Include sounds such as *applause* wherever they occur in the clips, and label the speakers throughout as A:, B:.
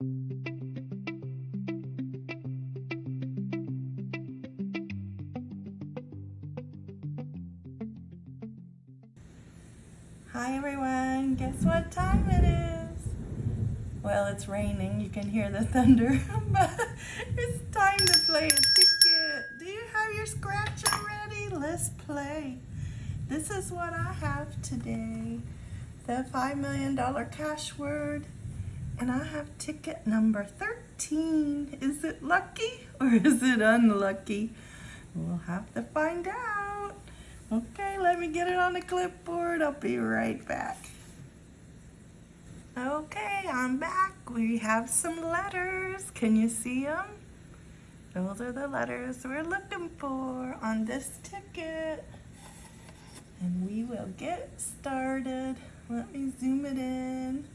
A: Hi everyone, guess what time it is? Well, it's raining, you can hear the *laughs* thunder, but it's time to play a ticket. Do you have your scratcher ready? Let's play. This is what I have today. The $5 million cash word, and I have ticket number 13. Is it lucky or *laughs* is it unlucky? We'll have to find out. Okay, let me get it on the clipboard. I'll be right back. Okay, I'm back. We have some letters. Can you see them? Those are the letters we're looking for on this ticket. And we will get started. Let me zoom it in.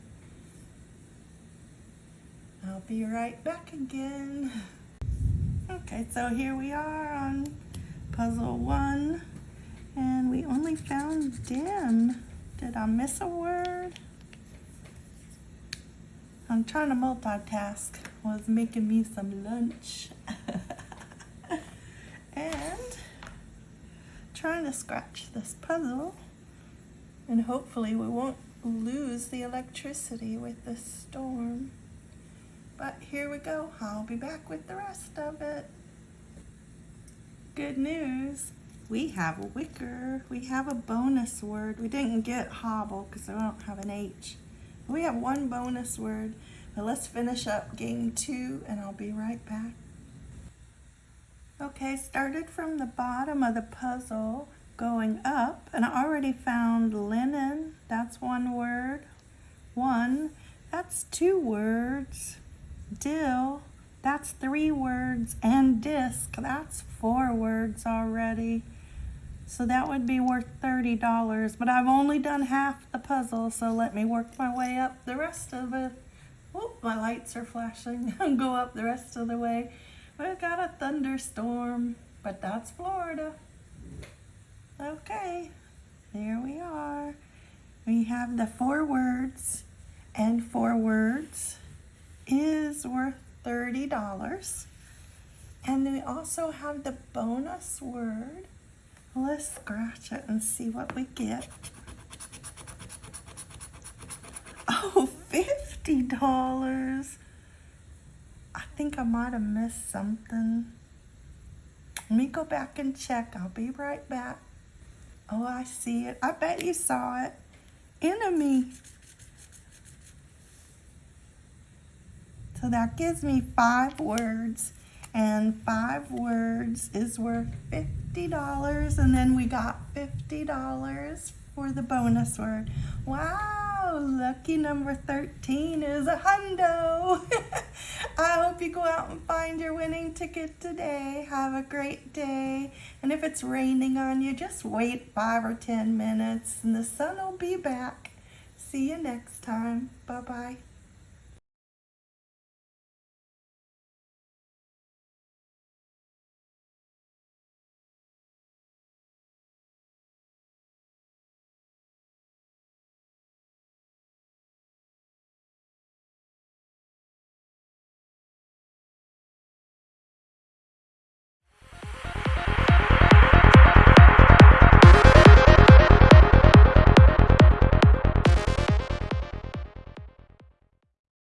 A: Be right back again. Okay, so here we are on puzzle one. And we only found dim. Did I miss a word? I'm trying to multitask. Was making me some lunch. *laughs* and trying to scratch this puzzle. And hopefully we won't lose the electricity with this storm. But here we go. I'll be back with the rest of it. Good news we have a wicker. We have a bonus word. We didn't get hobble because I don't have an H. We have one bonus word. But let's finish up game two and I'll be right back. Okay, started from the bottom of the puzzle going up and I already found linen. That's one word. One. That's two words. Dill. That's three words. And disc. That's four words already. So that would be worth $30, but I've only done half the puzzle, so let me work my way up the rest of it. Oh, my lights are flashing. *laughs* Go up the rest of the way. We've got a thunderstorm, but that's Florida. Okay, there we are. We have the four words, and four words is worth $30. And then we also have the bonus word, Let's scratch it and see what we get. Oh, $50. I think I might have missed something. Let me go back and check. I'll be right back. Oh, I see it. I bet you saw it. Enemy. So that gives me five words and five words is worth $50 and then we got $50 for the bonus word. Wow, lucky number 13 is a hundo. *laughs* I hope you go out and find your winning ticket today. Have a great day. And if it's raining on you, just wait five or 10 minutes and the sun will be back. See you next time. Bye-bye.